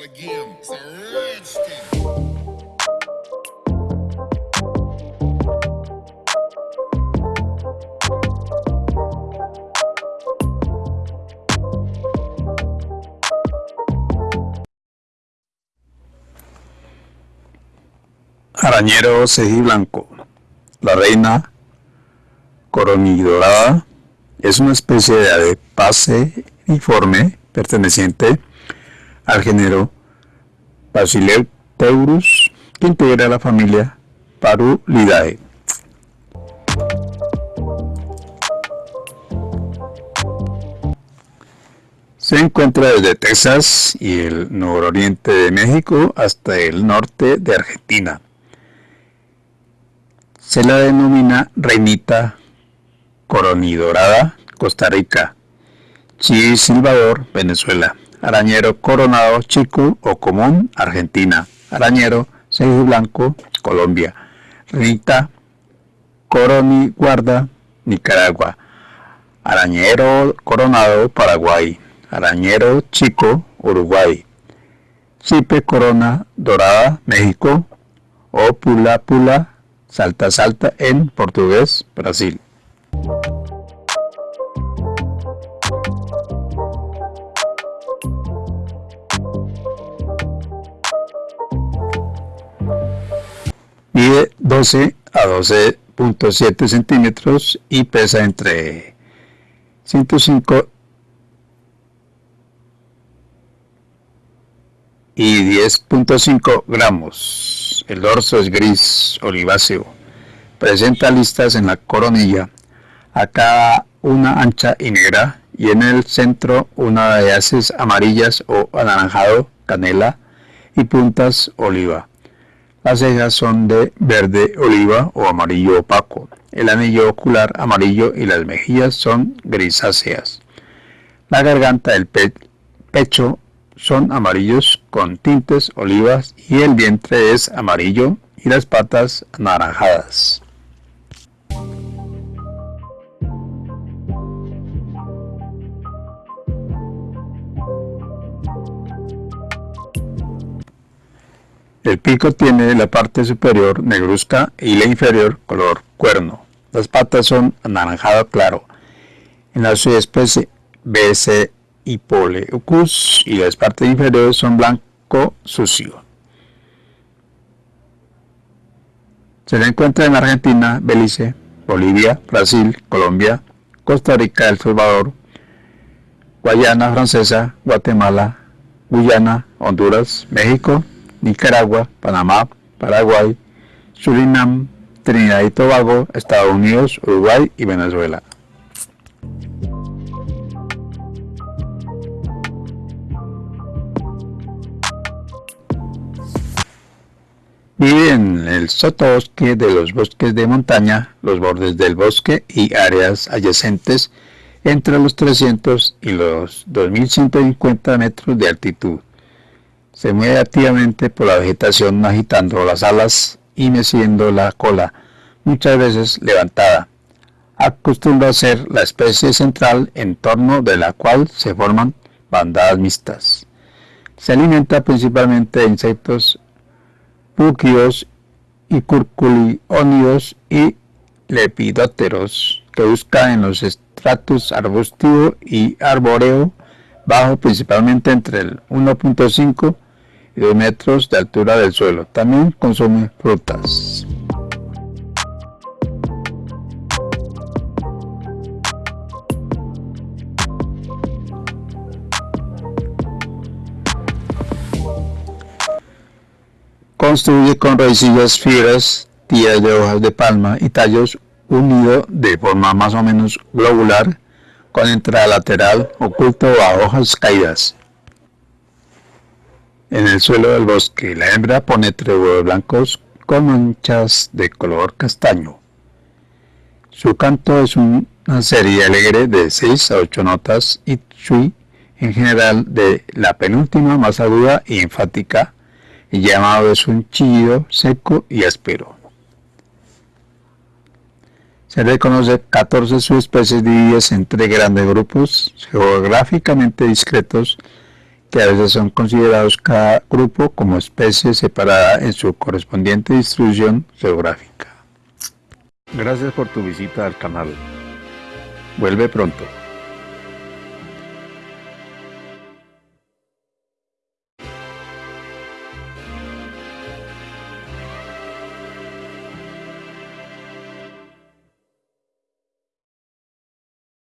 start again. Arañero blanco. La reina coronidorada es una especie de ave paseriforme perteneciente al género Basileurus que integra la familia Parulidae. Se encuentra desde Texas y el nororiente de México hasta el norte de Argentina. Se la denomina reinita coronidorada, Costa Rica, Chi Silvador, Venezuela, arañero coronado chico o común, Argentina, arañero seis blanco, Colombia, reinita guarda, Nicaragua, arañero coronado, Paraguay, arañero chico, Uruguay, chipe corona dorada, México, o pula pula, Salta Salta en portugués, Brasil. Mide 12 a 12.7 centímetros y pesa entre 105 y 10.5 gramos. El dorso es gris oliváceo. Presenta listas en la coronilla, a cada una ancha y negra, y en el centro una de haces amarillas o anaranjado, canela y puntas oliva. Las cejas son de verde oliva o amarillo opaco. El anillo ocular amarillo y las mejillas son grisáceas. La garganta, el pecho son amarillos con tintes olivas y el vientre es amarillo y las patas anaranjadas. El pico tiene la parte superior negruzca y la inferior color cuerno. Las patas son anaranjado claro. En la subespecie BC Poleucus y las partes inferiores son blanco sucio. Se le encuentra en Argentina, Belice, Bolivia, Brasil, Colombia, Costa Rica, El Salvador, Guayana Francesa, Guatemala, Guyana, Honduras, México, Nicaragua, Panamá, Paraguay, Surinam, Trinidad y Tobago, Estados Unidos, Uruguay y Venezuela. Vive en el sotobosque de los bosques de montaña, los bordes del bosque y áreas adyacentes entre los 300 y los 2150 metros de altitud. Se mueve activamente por la vegetación agitando las alas y meciendo la cola, muchas veces levantada. Acostumbra a ser la especie central en torno de la cual se forman bandadas mixtas. Se alimenta principalmente de insectos búquidos y curculiónidos y lepidóteros que buscan en los estratos arbustivo y arboreo bajo principalmente entre el 1.5 y 2 metros de altura del suelo. También consume frutas. Construye con raicillas fibras, tiras de hojas de palma y tallos unido de forma más o menos globular con entrada lateral oculto a hojas caídas. En el suelo del bosque, la hembra pone tres huevos blancos con manchas de color castaño. Su canto es una serie alegre de 6 a 8 notas y shui, en general de la penúltima más aguda y enfática, y llamado es un chillido seco y áspero. Se reconoce 14 subespecies divididas en tres grandes grupos geográficamente discretos que a veces son considerados cada grupo como especie separada en su correspondiente distribución geográfica. Gracias por tu visita al canal. Vuelve pronto.